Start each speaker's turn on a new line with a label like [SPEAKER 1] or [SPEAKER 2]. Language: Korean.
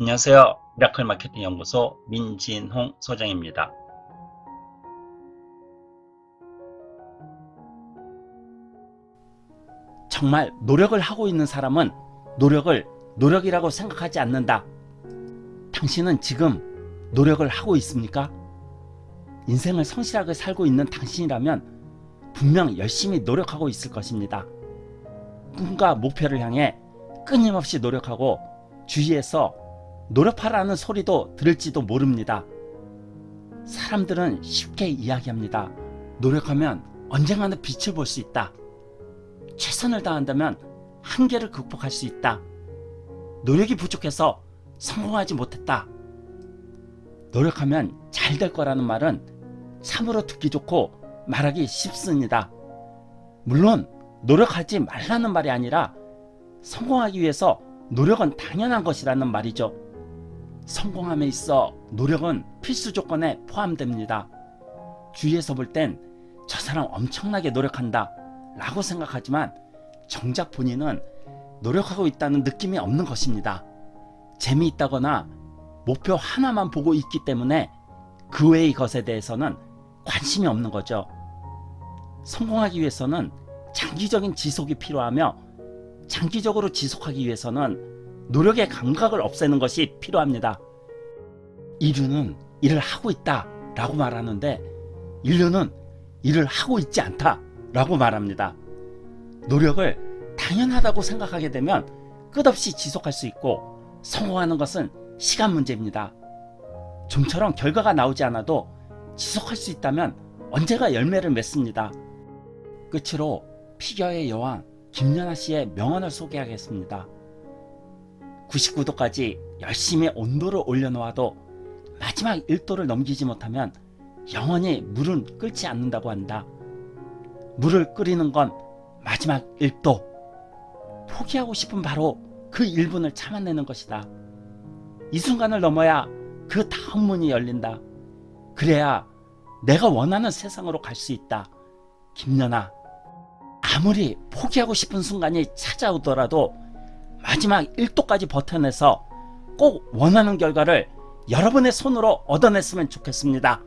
[SPEAKER 1] 안녕하세요. 미라클 마케팅 연구소 민진홍 소장입니다. 정말 노력을 하고 있는 사람은 노력을 노력이라고 생각하지 않는다. 당신은 지금 노력을 하고 있습니까? 인생을 성실하게 살고 있는 당신이라면 분명 열심히 노력하고 있을 것입니다. 꿈과 목표를 향해 끊임없이 노력하고 주위에서 노력하라는 소리도 들을지도 모릅니다. 사람들은 쉽게 이야기합니다. 노력하면 언젠가는 빛을 볼 수 있다. 최선을 다한다면 한계를 극복할 수 있다. 노력이 부족해서 성공하지 못했다. 노력하면 잘 될 거라는 말은 참으로 듣기 좋고 말하기 쉽습니다. 물론 노력하지 말라는 말이 아니라 성공하기 위해서 노력은 당연한 것이라는 말이죠. 성공함에 있어 노력은 필수 조건에 포함됩니다. 주위에서 볼 땐 저 사람 엄청나게 노력한다 라고 생각하지만 정작 본인은 노력하고 있다는 느낌이 없는 것입니다. 재미있다거나 목표 하나만 보고 있기 때문에 그 외의 것에 대해서는 관심이 없는 거죠. 성공하기 위해서는 장기적인 지속이 필요하며 장기적으로 지속하기 위해서는 노력의 감각을 없애는 것이 필요합니다. 인류는 일을 하고 있다 라고 말하는데 인류는 일을 하고 있지 않다 라고 말합니다. 노력을 당연하다고 생각하게 되면 끝없이 지속할 수 있고 성공하는 것은 시간 문제입니다. 좀처럼 결과가 나오지 않아도 지속할 수 있다면 언제가 열매를 맺습니다. 끝으로 피겨의 여왕 김연아 씨의 명언을 소개하겠습니다. 99도까지 열심히 온도를 올려놓아도 마지막 1도를 넘기지 못하면 영원히 물은 끓지 않는다고 한다. 물을 끓이는 건 마지막 1도. 포기하고 싶은 바로 그 1분을 참아내는 것이다. 이 순간을 넘어야 그 다음 문이 열린다. 그래야 내가 원하는 세상으로 갈 수 있다. 김연아, 아무리 포기하고 싶은 순간이 찾아오더라도 마지막 1도까지 버텨내서 꼭 원하는 결과를 여러분의 손으로 얻어냈으면 좋겠습니다.